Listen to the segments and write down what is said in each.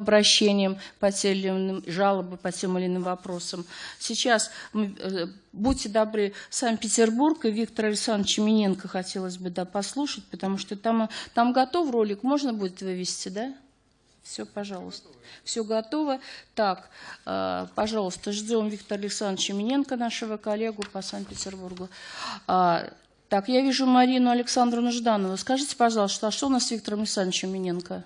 обращениям по тем или иным, жалобы по тем или иным вопросам. Сейчас, мы, э, будьте добры, Санкт-Петербург и Виктор Александрович Миненко хотелось бы да, послушать, потому что там, там готов ролик, можно будет вывести, да? Все, пожалуйста. Все готово. Так, э, пожалуйста, ждем Виктора Александровича Миненко, нашего коллегу по Санкт-Петербургу. А, так, я вижу Марину Александровну Жданову. Скажите, пожалуйста, а что у нас с Виктором Александровичем Миненко?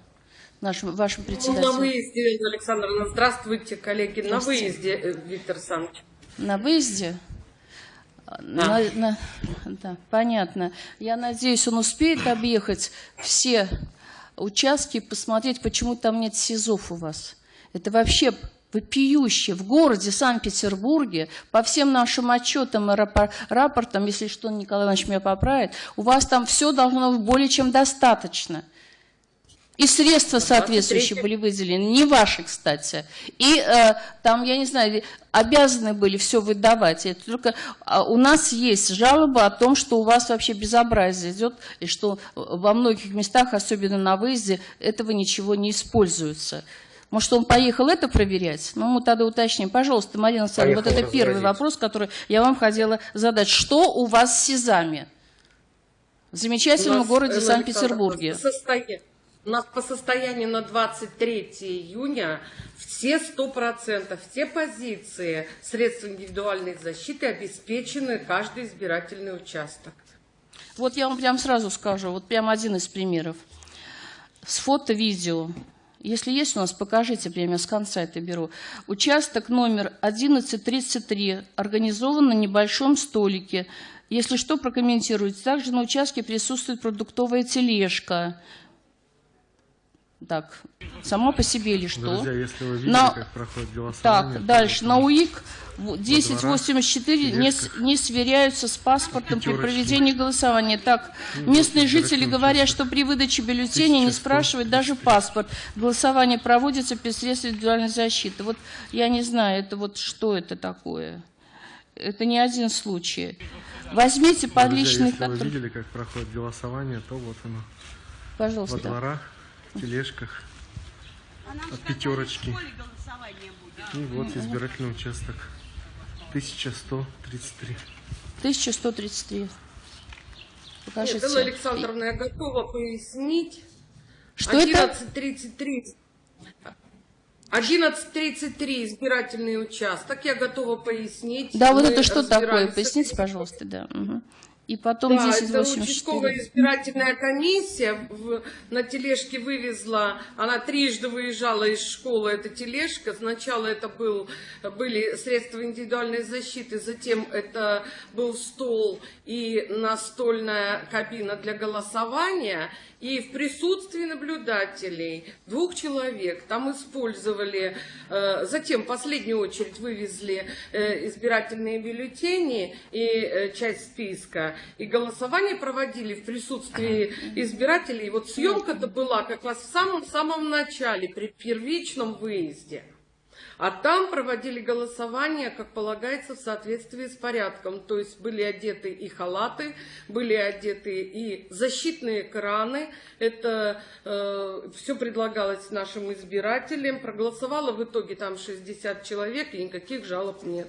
Нашим, вашим председателем. Ну, на выезде, Александровна. Здравствуйте, коллеги. На выезде, э, Виктор Александрович. На выезде? Да. На, на, да, понятно. Я надеюсь, он успеет объехать все участки и посмотреть, почему там нет СИЗОВ у вас. Это вообще вопиюще. В городе Санкт-Петербурге, по всем нашим отчетам и рапортам, если что, Николай Иванович меня поправит, у вас там все должно быть более чем достаточно. И средства соответствующие были выделены, не ваши, кстати. И э, там, я не знаю, обязаны были все выдавать. Это только а, у нас есть жалоба о том, что у вас вообще безобразие идет, и что во многих местах, особенно на выезде, этого ничего не используется. Может, он поехал это проверять? Ну, мы тогда уточним. Пожалуйста, Марина Александровна, вот это первый вопрос, который я вам хотела задать. Что у вас с СИЗами? В замечательном городе Санкт-Петербурге. У нас по состоянию на 23 июня все 100%, все позиции средств индивидуальной защиты обеспечены каждый избирательный участок. Вот я вам прям сразу скажу, вот прям один из примеров. С фото-видео. Если есть у нас, покажите, прямо с конца это беру. Участок номер 1133 организован на небольшом столике. Если что, прокомментируйте. Также на участке присутствует продуктовая тележка. Так, само по себе или что? Друзья, если вы видели, на... как проходит голосование... Так, дальше, на УИК 1084 не, не сверяются с паспортом Пятерочки. при проведении голосования. Так, ну, местные жители говорят, что при выдаче бюллетеней не спрашивают даже паспорт. Голосование проводится без средств индивидуальной защиты. Вот я не знаю, это вот что это такое? Это не один случай. Возьмите подличный... Друзья, если вы видели, как проходит голосование, то вот оно. Пожалуйста. Во дворах тележках от пятерочки. И вот избирательный участок. 1133. 1133. Покажите. Нет, Элла Александровна, я готова пояснить. Что 11.33. 11.33 избирательный участок. Я готова пояснить. Да, вот это что такое? Поясните, пожалуйста, да. Угу. И потом да, 1084. это участковая избирательная комиссия в, на тележке вывезла, она трижды выезжала из школы, эта тележка. Сначала это был, были средства индивидуальной защиты, затем это был стол и настольная кабина для голосования. И в присутствии наблюдателей, двух человек, там использовали, э, затем в последнюю очередь вывезли э, избирательные бюллетени и э, часть списка, и голосование проводили в присутствии избирателей. И вот съемка-то была как раз в самом-самом начале, при первичном выезде. А там проводили голосование, как полагается, в соответствии с порядком. То есть были одеты и халаты, были одеты и защитные краны. Это э, все предлагалось нашим избирателям. Проголосовало в итоге там 60 человек, и никаких жалоб нет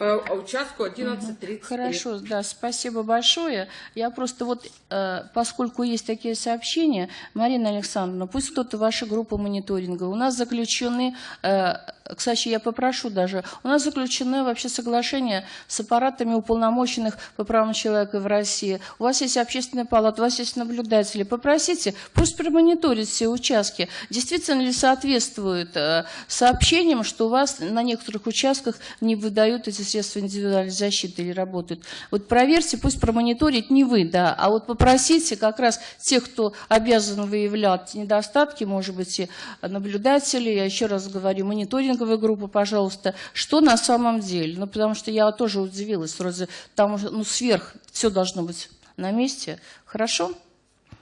по участку 11.30. Хорошо, да, спасибо большое. Я просто вот, э, поскольку есть такие сообщения, Марина Александровна, пусть кто-то ваша группа мониторинга, у нас заключены, э, кстати, я попрошу даже, у нас заключены вообще соглашения с аппаратами уполномоченных по правам человека в России. У вас есть общественная палата, у вас есть наблюдатели. Попросите, пусть промониторят все участки. Действительно ли соответствует э, сообщениям, что у вас на некоторых участках не выдают эти средства индивидуальной защиты или работают. Вот проверьте, пусть промониторить не вы, да, а вот попросите как раз тех, кто обязан выявлять недостатки, может быть, и наблюдатели, я еще раз говорю, мониторинговая группа, пожалуйста, что на самом деле? Ну, потому что я тоже удивилась, вроде там ну, сверх все должно быть на месте. Хорошо?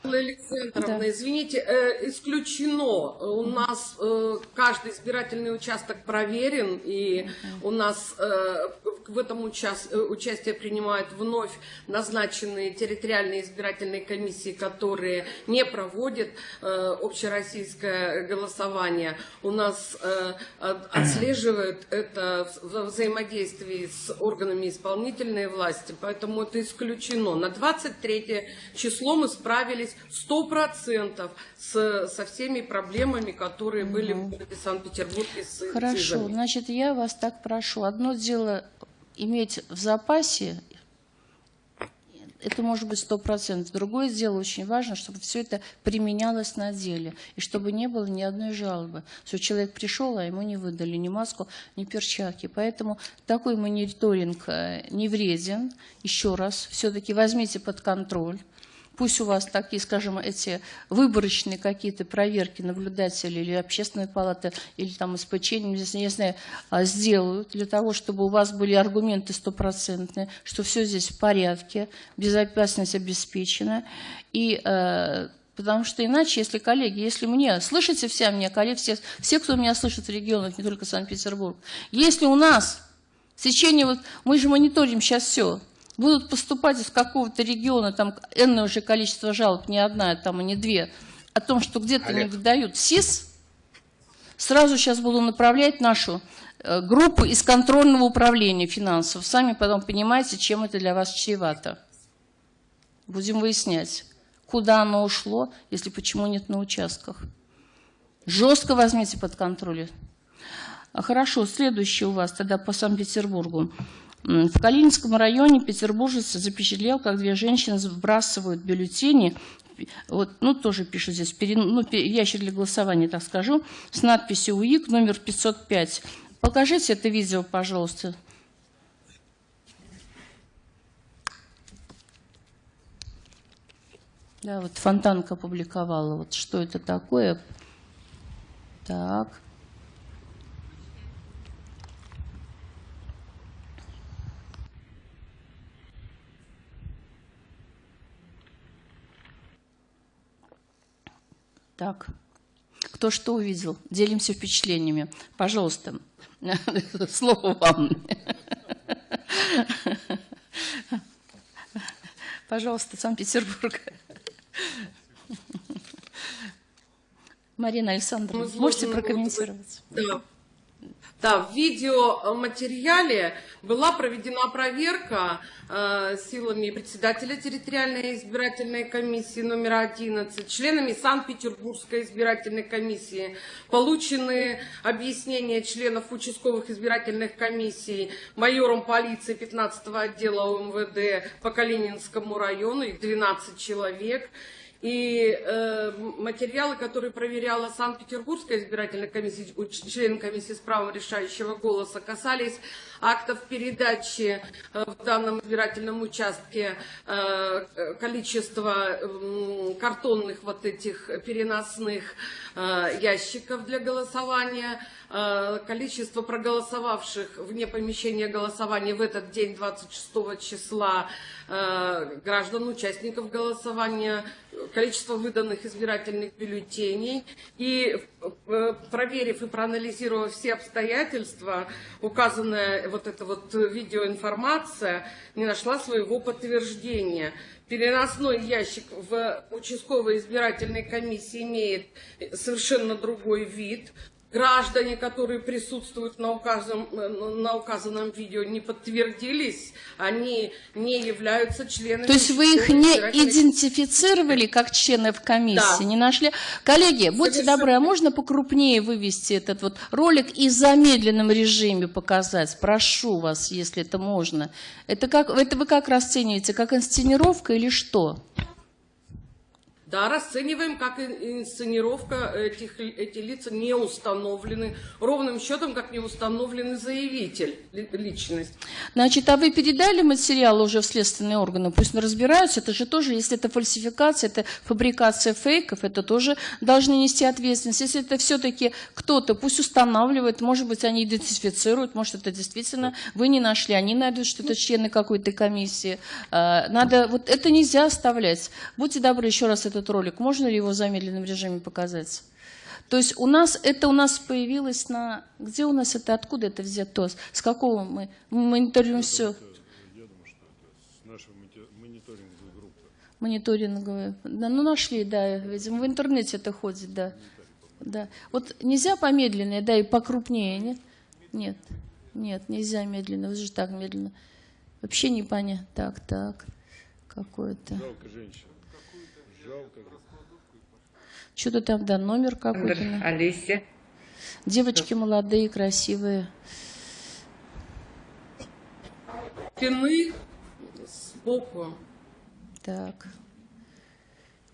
Александровна, Да. извините, э, исключено. У нас э, каждый избирательный участок проверен, и у нас э, в этом учас- э, участие принимают вновь назначенные территориальные избирательные комиссии, которые не проводят э, общероссийское голосование. У нас э, от- отслеживают это в- взаимодействии с органами исполнительной власти, поэтому это исключено. На 23 число мы справились 100% с, со всеми проблемами, которые были в городе Санкт-Петербурге с Хорошо, СИЗами. значит, я вас так прошу. Одно дело иметь в запасе, это может быть сто процентов. Другое дело, очень важно, чтобы все это применялось на деле, и чтобы не было ни одной жалобы, что человек пришел, а ему не выдали ни маску, ни перчатки. Поэтому такой мониторинг э, не вреден. Еще раз, все-таки возьмите под контроль. Пусть у вас такие, скажем, эти выборочные какие-то проверки наблюдатели или общественной палаты, или там СПЧ, не знаю, а, сделают для того, чтобы у вас были аргументы стопроцентные, что все здесь в порядке, безопасность обеспечена. И э, Потому что иначе, если коллеги, если мне, слышите все меня, коллеги, все, все, кто меня слышит в регионах, не только Санкт-Петербург, если у нас в течение, вот, мы же мониторим сейчас все, будут поступать из какого-то региона, там энное уже количество жалоб, не одна, там, и не две, о том, что где-то не выдают СИС, сразу сейчас буду направлять нашу э, группу из контрольного управления финансов. Сами потом понимаете, чем это для вас чревато. Будем выяснять, куда оно ушло, если почему нет на участках. Жестко возьмите под контроль. А, Хорошо, следующее у вас тогда по Санкт-Петербургу. В Калининском районе петербуржец запечатлел, как две женщины сбрасывают бюллетени, вот, ну, тоже пишут здесь, пере- ну, ящик для голосования, так скажу, с надписью УИК номер 505. Покажите это видео, пожалуйста. Да, вот Фонтанка опубликовала. Вот что это такое? Так. Так. Кто что увидел? Делимся впечатлениями. Пожалуйста, слово вам. Пожалуйста, Санкт-Петербург. Марина Александровна, Мы можете прокомментировать? Да. Да, в видеоматериале была проведена проверка э, силами председателя территориальной избирательной комиссии номер 11, членами Санкт-Петербургской избирательной комиссии. Получены объяснения членов участковых избирательных комиссий майором полиции 15 отдела УМВД по Калининскому району, их 12 человек. И э, материалы, которые проверяла Санкт-Петербургская избирательная комиссия, член комиссии с правом решающего голоса, касались актов передачи э, в данном избирательном участке э, э, количества м, картонных вот этих переносных э, ящиков для голосования, э, количество проголосовавших вне помещения голосования в этот день, 26 числа, э, граждан, участников голосования, количество выданных избирательных бюллетеней. И э, проверив и проанализировав все обстоятельства, указанная вот эта вот видеоинформация не нашла своего подтверждения. Переносной ящик в участковой избирательной комиссии имеет совершенно другой вид. Граждане, которые присутствуют на указанном, на указанном видео, не подтвердились, они не являются членами. То есть вы их не идентифицировали как членов комиссии, Да. не нашли? Коллеги, будьте Совершенно. добры, а можно покрупнее вывести этот вот ролик и в замедленном режиме показать? Прошу вас, если это можно. Это, как, это вы как расцениваете, как инсценировка или что? Да, расцениваем как ин- инсценировка этих, эти лица не установлены, ровным счетом, как не установленный заявитель, ли- личность. Значит, а вы передали материал уже в следственные органы, пусть разбираются, это же тоже, если это фальсификация, это фабрикация фейков, это тоже должны нести ответственность. Если это все-таки кто-то, пусть устанавливает, может быть, они идентифицируют, может, это действительно вы не нашли, они найдут, что это члены какой-то комиссии. А, Надо, вот это нельзя оставлять. Будьте добры, еще раз этот этот ролик? Можно ли его в замедленном режиме показать? То есть у нас это у нас появилось на где у нас это откуда это взято? С какого мы мы мониторируем все Я думаю, что это с монити- мониторинговой группы. мониторинговые да ну нашли да видимо в интернете это ходит да. Да. Вот нельзя помедленнее да и покрупнее нет нет. Нет нельзя медленно вы же так медленно. Вообще не понятно так так. Какое-то. Жалко женщин. Что-то там да номер какой-то Олеся. девочки молодые красивые Спины сбоку. Так.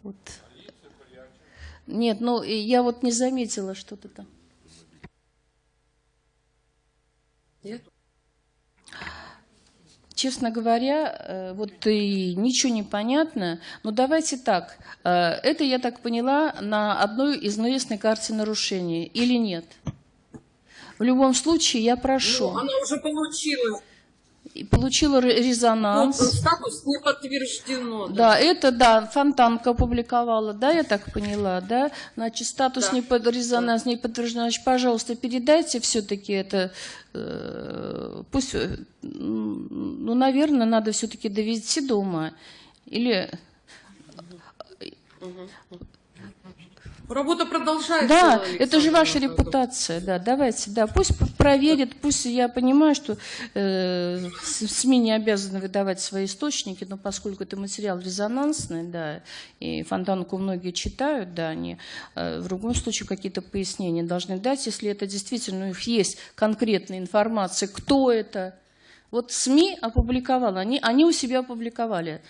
Вот. Нет, ну и я вот не заметила что-то там. Нет? Честно говоря, э, вот и ничего не понятно. Но давайте так. э, Это, я так поняла, на одной из известной карте нарушений или нет? В любом случае, я прошу. Ну, она уже получила. Получила резонанс. статус не подтверждено. Да, это, да, Фонтанка опубликовала, да, я так поняла, да? Значит, статус Да. не под резонанс не подтвержден. Значит, пожалуйста, передайте все-таки это, э, пусть, э, ну, наверное, надо все-таки довести до ума. Или, Работа продолжается. да, Александр это же ваша Анатольевич. репутация, да, давайте, да, пусть п- проверит, пусть я понимаю, что э, СМИ не обязаны выдавать свои источники, но поскольку это материал резонансный, да, и фонтанку многие читают, да, они э, в любом случае какие-то пояснения должны дать, если это действительно у них есть конкретная информация, кто это. Вот СМИ опубликовала, они, они у себя опубликовали.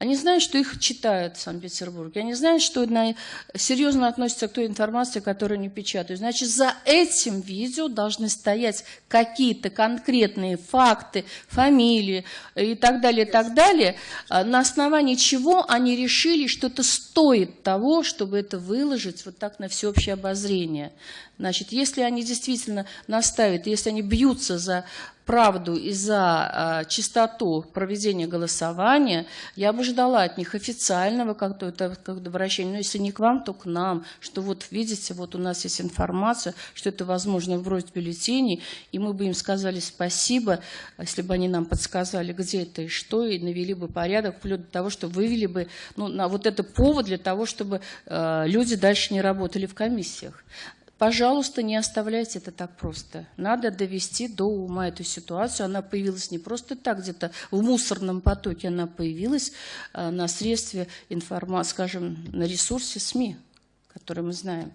Они знают, что их читают в Санкт-Петербурге. Они знают, что на- серьезно относятся к той информации, которую они печатают. Значит, за этим видео должны стоять какие-то конкретные факты, фамилии и так далее, и так далее, а, на основании чего они решили, что это стоит того, чтобы это выложить вот так на всеобщее обозрение. Значит, если они действительно настаивают, если они бьются за правду и за а, чистоту проведения голосования, я бы ждала от них официального как-то как обращения, но если не к вам, то к нам, что вот видите, вот у нас есть информация, что это возможно вбросить бюллетеней, и мы бы им сказали спасибо, если бы они нам подсказали, где это и что, и навели бы порядок, вплоть до того, что вывели бы, ну, на вот это повод для того, чтобы э, люди дальше не работали в комиссиях. Пожалуйста, не оставляйте это так просто. Надо довести до ума эту ситуацию. Она появилась не просто так, где-то в мусорном потоке, она появилась э, на средстве информации, скажем, на ресурсе СМИ, который мы знаем.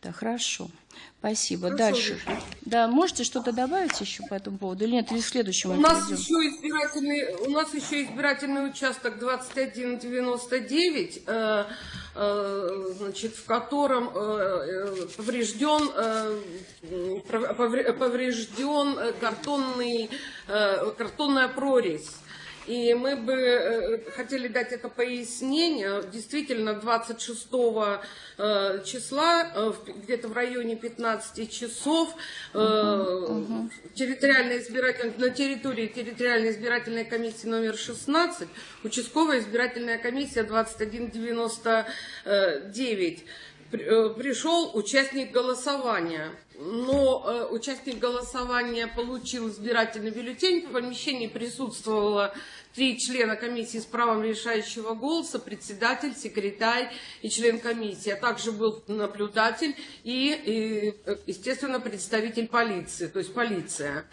Да, хорошо. Спасибо. Хорошо, Дальше. Виктория. Да, можете что-то добавить еще по этому поводу? Или нет, или к следующему У нас перейдем? еще избирательный, у нас еще избирательный участок 2199, э, э, значит, в котором э, э, поврежден, э, поврежден э, картонный, э, картонная прорезь. И мы бы э, хотели дать это пояснение. Действительно, 26 э, числа, э, где-то в районе 15 часов, территориальная избиратель- на территории территориальной избирательной комиссии номер 16, участковая избирательная комиссия 2199 при- э, пришел участник голосования. Но э, участник голосования получил избирательный бюллетень. В помещении присутствовало три члена комиссии с правом решающего голоса, председатель, секретарь и член комиссии. А также был наблюдатель и, и, э, естественно, представитель полиции, то есть полиция.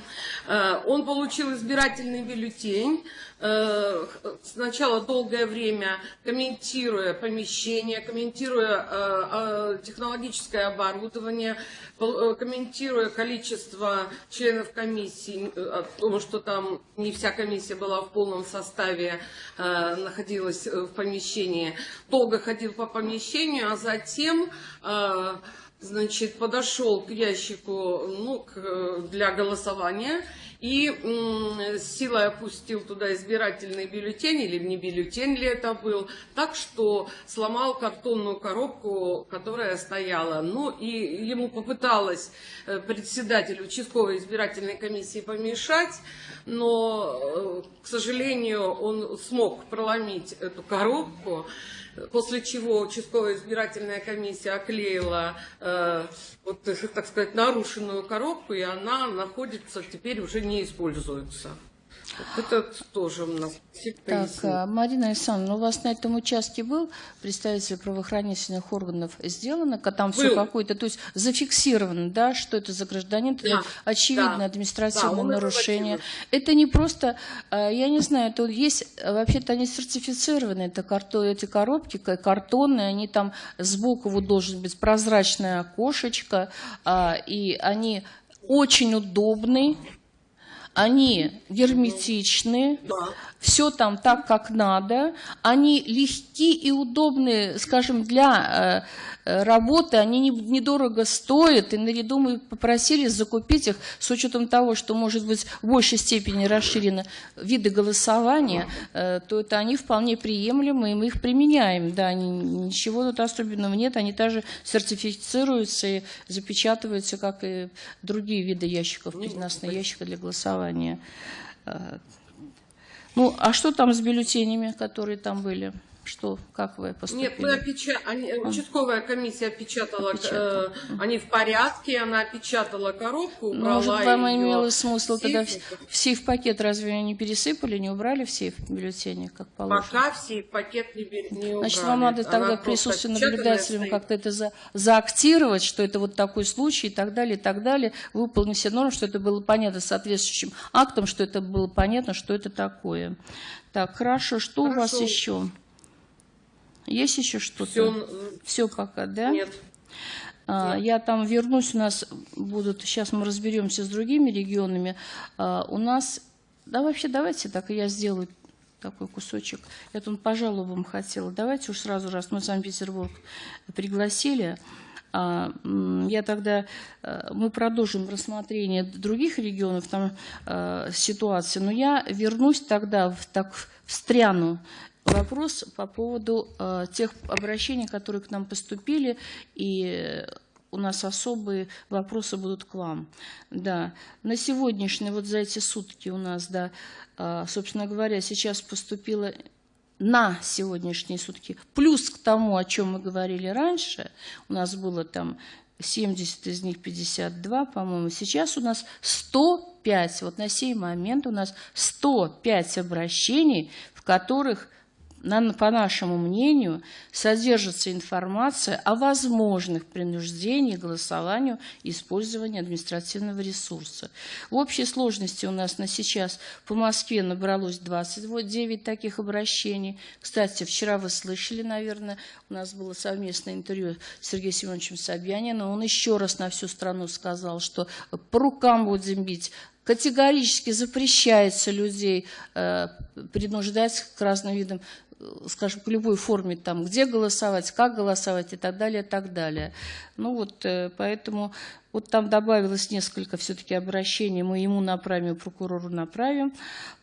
Э, Он получил избирательный бюллетень. Э, Сначала долгое время комментируя помещение, комментируя э, э, технологическое оборудование, э, комментируя количество членов комиссии, о том, что там не вся комиссия была в полном составе, находилась в помещении, долго ходил по помещению, а затем значит, подошел к ящику ну, к, для голосования и с силой опустил туда избирательный бюллетень, или не бюллетень ли это был, так что сломал картонную коробку, которая стояла. Ну и ему попыталась э, председатель участковой избирательной комиссии помешать, но, э, к сожалению, он смог проломить эту коробку. После чего участковая избирательная комиссия оклеила, э, вот, так сказать, нарушенную коробку, и она находится, теперь уже не используется. Это тоже у нас Так, а, Марина Александровна, у вас на этом участке был представитель правоохранительных органов сделано, ка- там все Был. какое-то, то есть зафиксировано, да, что это за гражданин, это Да, очевидно да. административное Да, нарушение. Это не просто, а, я не знаю, это есть, вообще-то они сертифицированы, это карто, эти коробки ка- картонные, они там сбоку вот должен быть прозрачное окошечко, а, и они очень удобны, они герметичны, Да. все там так, как надо. Они легки и удобны, скажем, для э, работы. Они не- недорого стоят. И наряду мы попросили закупить их с учетом того, что, может быть, в большей степени расширены виды голосования, э, то это они вполне приемлемы, и мы их применяем. Да, они- ничего тут особенного нет. Они также сертифицируются и запечатываются, как и другие виды ящиков, переносные ящики для голосования. Э, ну, а что там с бюллетенями, которые там были? Что, как вы поступили? Нет, мы опеча- они- участковая комиссия опечатала, Опечатала. э, они в порядке, она опечатала коробку, Ну, убрала Может, вам её имело смысл в тогда в, сейф. в сейф-пакет разве не пересыпали, не убрали в сейф бюллетени, как положено? Пока все пакет не, не Значит, убрали. вам надо Она тогда просто присутствие наблюдателям как-то это за, заактировать, что это вот такой случай и так далее, и так далее, выполнить все нормы, что это было понятно соответствующим актом, что это было понятно, что это такое. Так, хорошо, что у вас Хорошо. еще? Есть еще что-то? Всё, Все пока, да? Нет. А, Я там вернусь, у нас будут, сейчас мы разберемся с другими регионами. А, У нас, да вообще давайте так, я сделаю такой кусочек. Я тут по жалобам хотела. Давайте уж сразу, раз мы Санкт-Петербург пригласили, а, я тогда, мы продолжим рассмотрение других регионов, там ситуации, но я вернусь тогда, в, так встряну вопрос по поводу э, тех обращений, которые к нам поступили, и у нас особые вопросы будут к вам. Да, на сегодняшний, вот за эти сутки у нас, да, э, собственно говоря, сейчас поступило на сегодняшние сутки, плюс к тому, о чем мы говорили раньше, у нас было там 70 из них 52, по-моему, сейчас у нас 105, вот на сей момент у нас 105 обращений, в которых по нашему мнению, содержится информация о возможных принуждении к голосованию и использованию административного ресурса. В общей сложности у нас на сейчас по Москве набралось 29 таких обращений. Кстати, вчера вы слышали, наверное, у нас было совместное интервью с Сергеем Семеновичем Собяниным. Он еще раз на всю страну сказал, что по рукам будем бить, Категорически запрещается людей э, принуждать к разным видам, скажем, к любой форме, там, где голосовать, как голосовать и так далее, и так далее. Ну вот, э, поэтому вот там добавилось несколько все-таки обращений, мы ему направим, прокурору направим.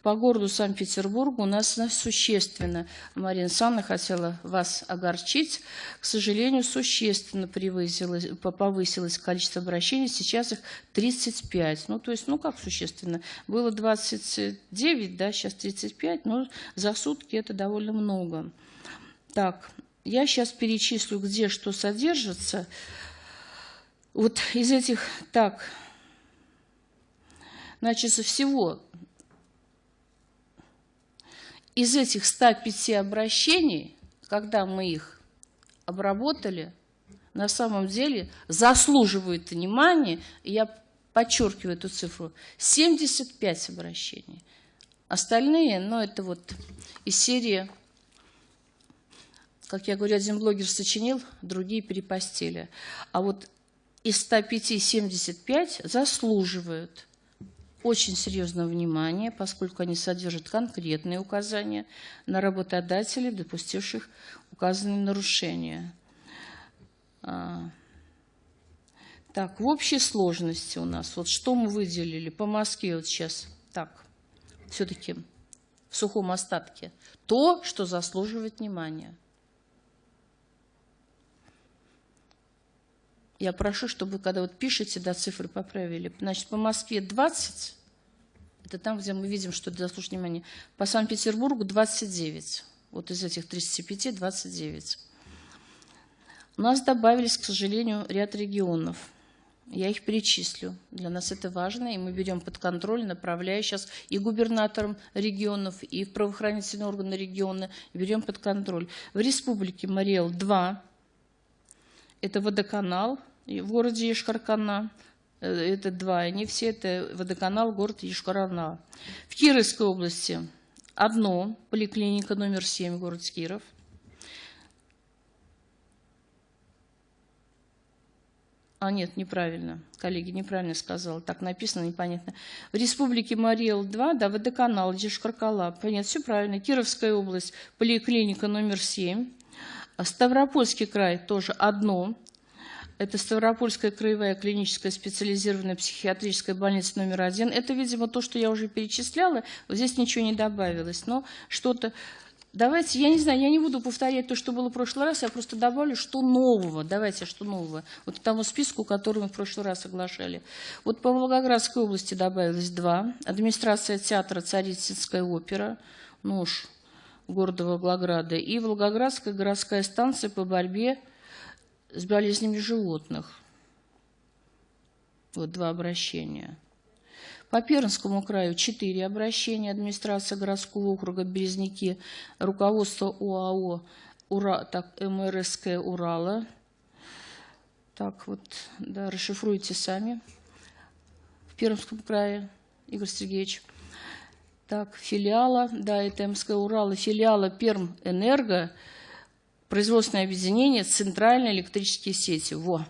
По городу Санкт-Петербургу у нас существенно, Марина Александровна хотела вас огорчить, к сожалению, существенно повысилось количество обращений, сейчас их 35. Ну, то есть, ну как существенно? Было 29, да, сейчас 35, но за сутки это довольно много. Так, я сейчас перечислю, где что содержится. Вот из этих, так, значит, всего из этих 105 обращений, когда мы их обработали, на самом деле заслуживают внимания, я подчеркиваю эту цифру, 75 обращений. Остальные, ну, это вот из серии, как я говорю, один блогер сочинил, другие перепостили. А вот из 105 75 заслуживают очень серьезного внимания, поскольку они содержат конкретные указания на работодателей, допустивших указанные нарушения. А, Так, в общей сложности у нас, вот что мы выделили по Москве вот сейчас, так, все-таки в сухом остатке, то, что заслуживает внимания. Я прошу, чтобы когда вот пишете, да, цифры поправили. Значит, по Москве 20, это там, где мы видим, что это заслуживает внимания. По Санкт-Петербургу 29. Вот из этих 35 – 29. У нас добавились, к сожалению, ряд регионов. Я их перечислю. Для нас это важно, и мы берем под контроль, направляя сейчас и губернаторам регионов, и в правоохранительные органы региона, берем под контроль. В республике Мариэл 2, это водоканал в городе Ешкаркана, э, это два, они все, это водоканал, город Ешкарана. В Кировской области одно, поликлиника номер 7, город Киров. А, нет, неправильно. Коллеги, неправильно сказала. Так написано, непонятно. В республике Мариэл-2, да, водоканал, Дешкаркала. Понятно, все правильно. Кировская область, поликлиника номер 7. Ставропольский край тоже одно. Это Ставропольская краевая клиническая специализированная психиатрическая больница номер один. Это, видимо, то, что я уже перечисляла. Здесь ничего не добавилось. Но что-то Давайте, я не знаю, я не буду повторять то, что было в прошлый раз, я просто добавлю, что нового. Давайте, что нового. Вот к тому списку, который мы в прошлый раз соглашали. Вот по Волгоградской области добавилось два. Администрация театра «Царицынская опера», уж, города Волгограда, и Волгоградская городская станция по борьбе с болезнями животных. Вот два обращения. По Пермскому краю 4 обращения. Администрация городского округа Березники, руководство УАО Ура, так, МРСК Урала. Так вот, да, расшифруйте сами. В Пермском крае, Игорь Сергеевич. Так, филиала, да, это МСК Урала, филиала Перм Энерго, производственное объединение Центральные электрические сети. Во.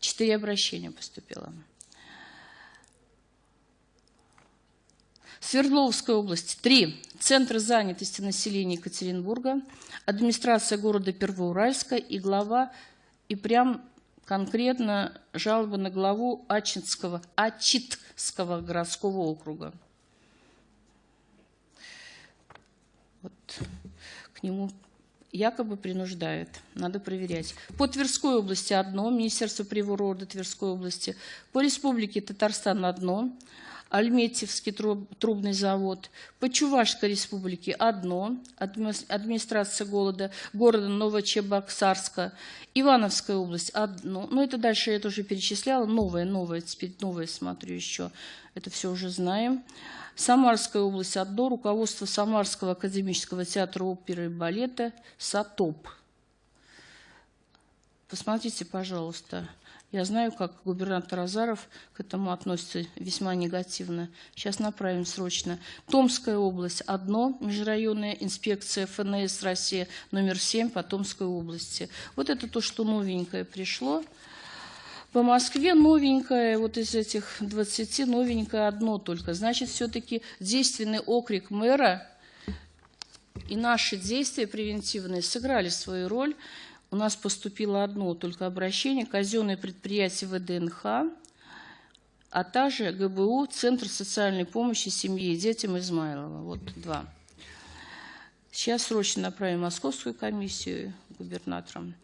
Четыре обращения поступило. Свердловская область – три. Центр занятости населения Екатеринбурга, администрация города Первоуральска и глава, и прям конкретно жалоба на главу Ачинского, Ачитского городского округа. Вот к нему якобы принуждают. Надо проверять. По Тверской области одно, Министерство природы Тверской области. По Республике Татарстан одно, Альметьевский трубный завод, по Чувашской республике одно, администрация города, города Новочебоксарска, Ивановская область одно, ну это дальше я тоже перечисляла, новое, новое, теперь новое смотрю еще, это все уже знаем. Самарская область одно, руководство Самарского академического театра оперы и балета САТОП. Посмотрите, пожалуйста, я знаю, как губернатор Азаров к этому относится весьма негативно. Сейчас направим срочно. Томская область – одно, межрайонная инспекция ФНС России номер 7 по Томской области. Вот это то, что новенькое пришло. По Москве новенькое, вот из этих 20 новенькое одно только. Значит, все-таки действенный окрик мэра и наши действия превентивные сыграли свою роль – у нас поступило одно только обращение, казенное предприятие ВДНХ, а также ГБУ, Центр социальной помощи семье и детям Измайлова. Вот два. Сейчас срочно направим Московскую комиссию губернатором.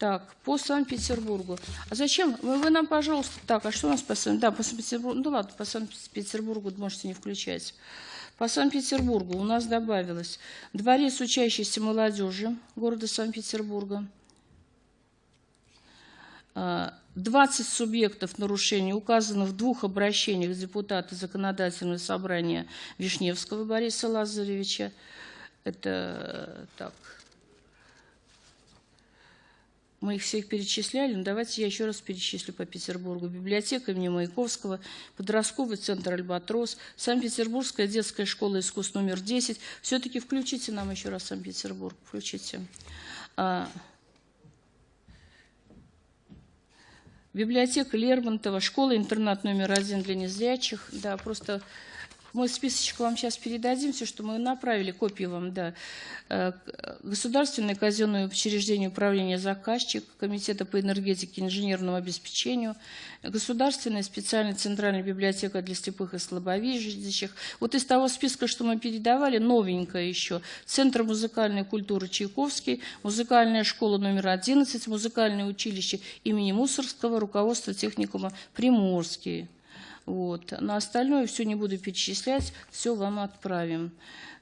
Так, по Санкт-Петербургу. А зачем? Вы, вы нам, пожалуйста, так, а что у нас по Санкт-Петербургу? Да, по Санкт-Петербургу, ну ладно, по Санкт-Петербургу можете не включать. По Санкт-Петербургу у нас добавилось дворец учащейся молодежи города Санкт-Петербурга, 20 субъектов нарушений указано в двух обращениях депутата Законодательного собрания Вишневского Бориса Лазаревича. Это так. Мы их всех перечисляли, но давайте я еще раз перечислю по Петербургу. Библиотека имени Маяковского, подростковый центр «Альбатрос», Санкт-Петербургская детская школа искусств номер 10. Все-таки включите нам еще раз Санкт-Петербург, включите. А, Библиотека Лермонтова, школа-интернат номер один для незрячих. Да, просто мы списочек вам сейчас передадим, все, что мы направили, копии вам, да. Э, государственное казенное учреждение управления заказчик, Комитета по энергетике и инженерному обеспечению, Государственная специальная центральная библиотека для слепых и слабовидящих. Вот из того списка, что мы передавали, новенькое еще. Центр музыкальной культуры Чайковский, музыкальная школа номер 11, музыкальное училище имени Мусорского, руководство техникума Приморский. Вот. На остальное все не буду перечислять, все вам отправим.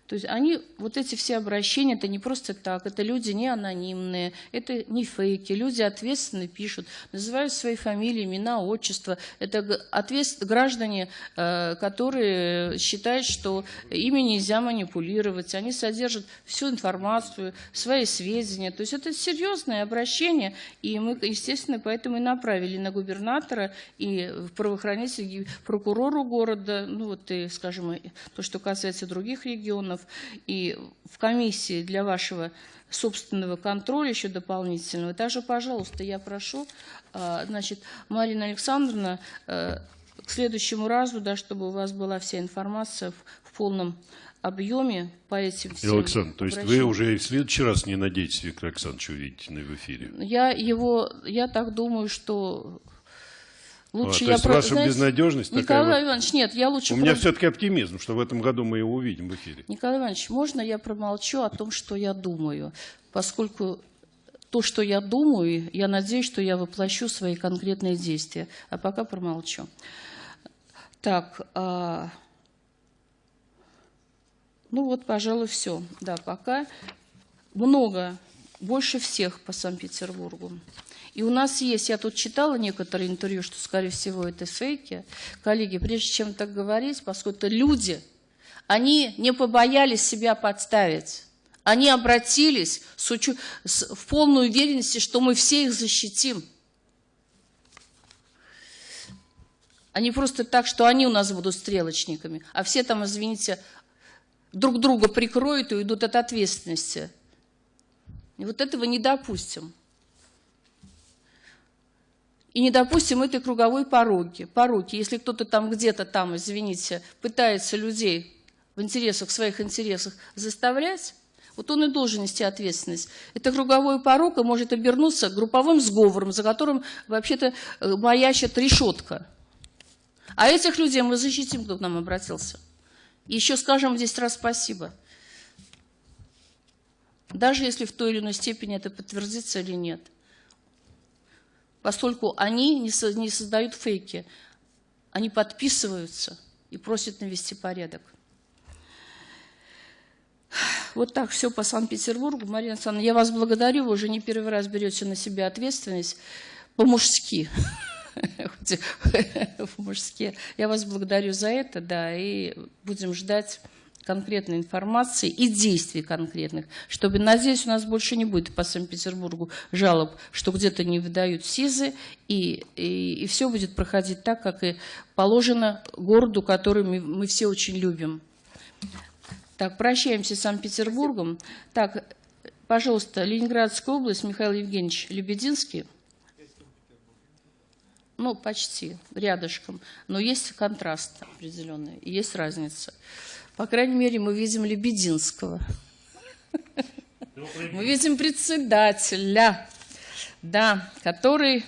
То есть они, вот эти все обращения, это не просто так, это люди не анонимные, это не фейки, люди ответственно пишут, называют свои фамилии, имена, отчества. Это ответств... граждане, э, которые считают, что ими нельзя манипулировать, они содержат всю информацию, свои сведения. То есть это серьезное обращение, и мы, естественно, поэтому и направили на губернатора и правоохранителей, прокурору города, ну вот и, скажем, то, что касается других регионов, органов и в комиссии для вашего собственного контроля еще дополнительного. Также, пожалуйста, я прошу, а, значит, Марина Александровна, э, к следующему разу, да, чтобы у вас была вся информация в, в полном объеме по этим всем Александр, то есть вы уже и в следующий раз не надеетесь Виктора Александровича увидеть в эфире? Я его, я так думаю, что Лучше а, то есть про... ваша знаете, безнадежность Николай такая Иванович, нет, я лучше... У про... меня все-таки оптимизм, что в этом году мы его увидим в эфире. Николай Иванович, можно я промолчу о том, что я думаю? Поскольку то, что я думаю, я надеюсь, что я воплощу свои конкретные действия. А пока промолчу. Так, а... ну вот, пожалуй, все. Да, пока много, больше всех по Санкт-Петербургу. И у нас есть, я тут читала некоторые интервью, что, скорее всего, это фейки. Коллеги, прежде чем так говорить, поскольку это люди, они не побоялись себя подставить. Они обратились с учу... с... в полной уверенности, что мы все их защитим. Они просто так, что они у нас будут стрелочниками, а все там, извините, друг друга прикроют и уйдут от ответственности. И вот этого не допустим. И не допустим этой круговой пороги. пороги. Если кто-то там где-то там, извините, пытается людей в интересах, в своих интересах заставлять, вот он и должен нести ответственность. Это круговой порог и может обернуться групповым сговором, за которым вообще-то э, маячит решетка. А этих людей мы защитим, кто к нам обратился. И еще скажем 10 раз спасибо. Даже если в той или иной степени это подтвердится или нет поскольку они не, со, не создают фейки, они подписываются и просят навести порядок. Вот так все по Санкт-Петербургу. Марина Александровна, я вас благодарю, вы уже не первый раз берете на себя ответственность по-мужски. По-мужски. Я вас благодарю за это, да, и будем ждать конкретной информации и действий конкретных, чтобы, надеюсь, у нас больше не будет по Санкт-Петербургу жалоб, что где-то не выдают СИЗы, и, и, и все будет проходить так, как и положено городу, который мы, мы все очень любим. Так, прощаемся с Санкт-Петербургом. Так, пожалуйста, Ленинградская область, Михаил Евгеньевич Лебединский. Ну, почти, рядышком. Но есть контраст определенный, есть разница. По крайней мере, мы видим Лебединского. Мы видим председателя, да, который,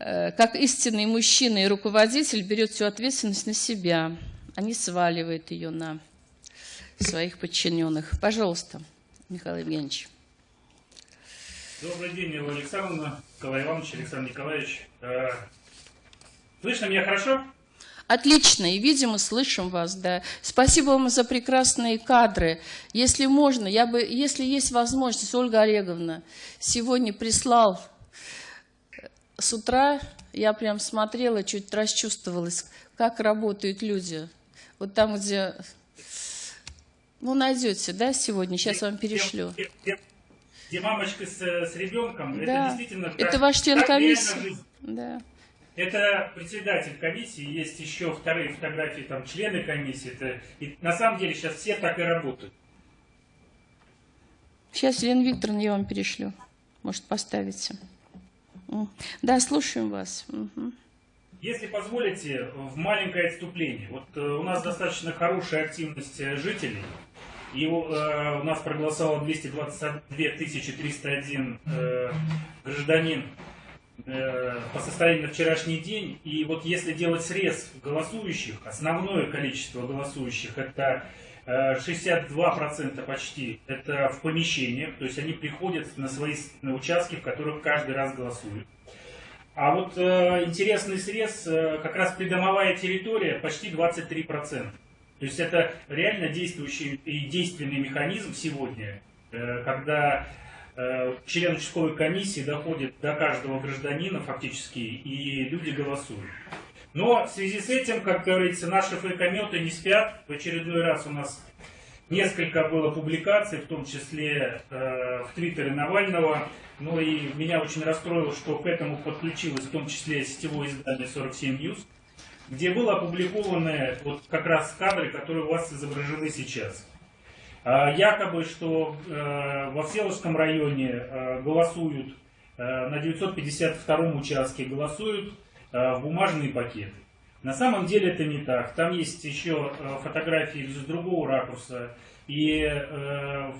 э, как истинный мужчина и руководитель, берет всю ответственность на себя, а не сваливает ее на своих подчиненных. Пожалуйста, Михаил Евгеньевич. Добрый день, Ива Александровна, Николай Иванович, Александр Николаевич. Э, слышно меня хорошо? Отлично, и видим, и слышим вас, да. Спасибо вам за прекрасные кадры. Если можно, я бы, если есть возможность, Ольга Олеговна, сегодня прислал э, с утра, я прям смотрела, чуть расчувствовалась, как работают люди. Вот там, где... Ну, найдете, да, сегодня? Сейчас вам перешлю. Где, где, где мамочка с, с ребенком, да. это действительно... Это ваш член комиссии. Да. Это председатель комиссии, есть еще вторые фотографии, там члены комиссии. Это, и на самом деле сейчас все так и работают. Сейчас, Елена Викторовна, я вам перешлю. Может, поставите. Да, слушаем вас. Угу. Если позволите, в маленькое отступление. Вот э, у нас достаточно хорошая активность э, жителей. И э, у нас проголосовало 222 301 э, гражданин Э, по состоянию на вчерашний день. И вот если делать срез голосующих, основное количество голосующих это 62% э, почти это в помещениях, то есть они приходят на свои участки, в которых каждый раз голосуют. А вот э, интересный срез, э, как раз придомовая территория почти 23%. То есть это реально действующий и действенный механизм сегодня, э, когда э, член участковой комиссии доходит до каждого гражданина фактически, и люди голосуют. Но в связи с этим, как говорится, наши фейкометы не спят. В очередной раз у нас несколько было публикаций, в том числе э, в Твиттере Навального. Ну и меня очень расстроило, что к этому подключилось в том числе сетевое издание 47 News, где были опубликованы вот как раз кадры, которые у вас изображены сейчас. А, Якобы, что э, во Всеволожском районе э, голосуют э, на 952 участке голосуют в бумажные пакеты. На самом деле это не так. Там есть еще фотографии с другого ракурса. И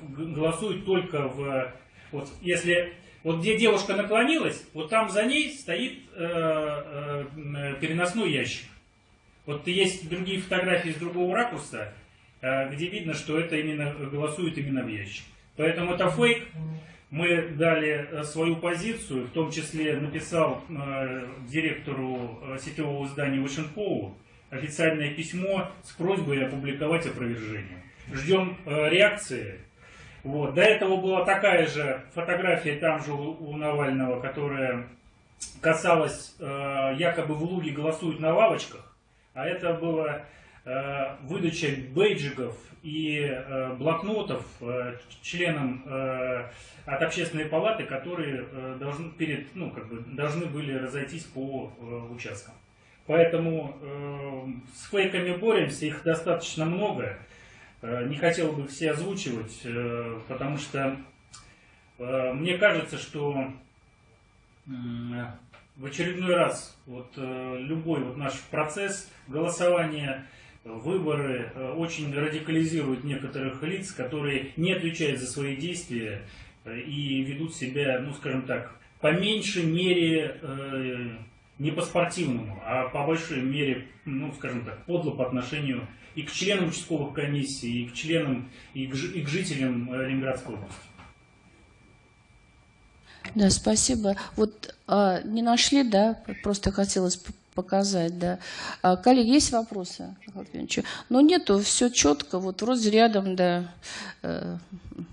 голосуют только в... Вот если... Вот где девушка наклонилась, вот там за ней стоит э, э, переносной ящик. Вот есть другие фотографии с другого ракурса, э, где видно, что это именно голосует именно в ящик. Поэтому это фейк. Мы дали э, свою позицию, в том числе написал э, директору сетевого издания Вашенкову официальное письмо с просьбой опубликовать опровержение. Ждем реакции. Вот. До этого была такая же фотография там же у, Навального, которая касалась якобы в Луге голосуют на лавочках, а это было э, выдача бейджиков и э, блокнотов э, членам от общественной палаты, которые должны, перед, ну, как бы, должны были разойтись по участкам. Поэтому с фейками боремся, их достаточно много. Не хотел бы все озвучивать, потому что мне кажется, что в очередной раз вот э, любой вот наш процесс голосования, э, выборы э, очень радикализируют некоторых лиц, которые не отвечают за свои действия и ведут себя, ну скажем так, по меньшей мере не по-спортивному, а по большой мере, ну скажем так, подло по отношению и к членам участковых комиссий, и к членам, и к, и к жителям Ленинградской области. Да, спасибо. Вот а, не нашли, да? Просто хотелось показать, да. А, коллеги, есть вопросы? Ну, нету, все четко. Вот вроде рядом, да, э,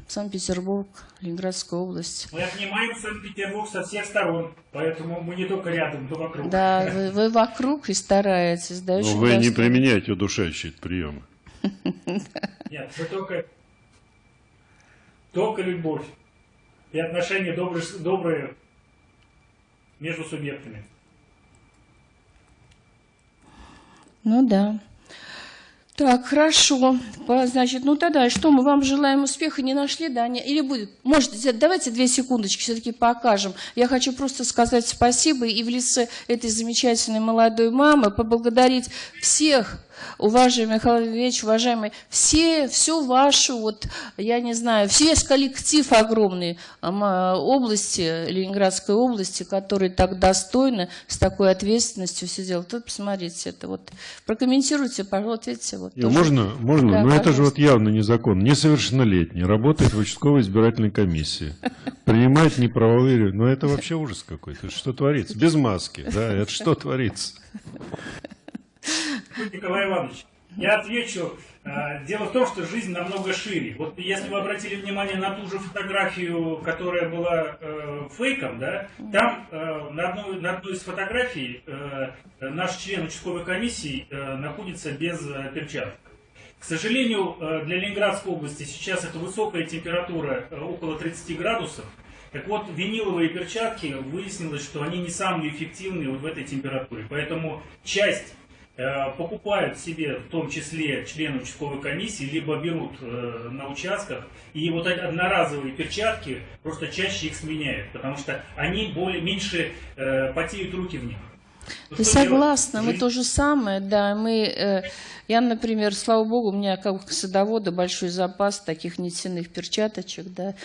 Санкт-Петербург, Ленинградская область. Мы обнимаем Санкт-Петербург со всех сторон, поэтому мы не только рядом, но вокруг. Да, вы, вы вокруг и стараетесь, да, Но Ну, вы не применяете удушающие приемы. Нет, мы только, только любовь и отношения добрые, добрые между субъектами. Ну да. Так, хорошо. Значит, ну тогда что, мы вам желаем успеха, не нашли, да? Не- Или будет? Может, давайте две секундочки все-таки покажем. Я хочу просто сказать спасибо и в лице этой замечательной молодой мамы поблагодарить всех, уважаемый Михаил Ильич, уважаемый, все, всю вашу, вот, я не знаю, весь коллектив огромный ама, области, Ленинградской области, который так достойно, с такой ответственностью все делает. Вот посмотрите, это вот, прокомментируйте, пожалуйста, видите, вот. Тоже. можно, можно, Да, но это же вот явно незаконно. Несовершеннолетний, работает в участковой избирательной комиссии, принимает неправовые... Ну это вообще ужас какой-то. Что творится? Без маски, да, это что творится? Николай Иванович, я отвечу. Э, Дело в том, что жизнь намного шире. Вот если вы обратили внимание на ту же фотографию, которая была э, фейком, да, там э, на, одной, на одной из фотографий э, наш член участковой комиссии э, находится без э, перчаток. К сожалению, э, для Ленинградской области сейчас это высокая температура, э, около 30 градусов. Так вот, виниловые перчатки, выяснилось, что они не самые эффективные вот в этой температуре. Поэтому часть покупают себе, в том числе члены участковой комиссии, либо берут э, на участках, и вот эти одноразовые перчатки просто чаще их сменяют, потому что они более, меньше э, потеют руки в них. Ты что делать? согласна, мы то же самое, да, мы, э, я, например, слава богу, у меня как садовода большой запас таких нитяных перчаточек, да,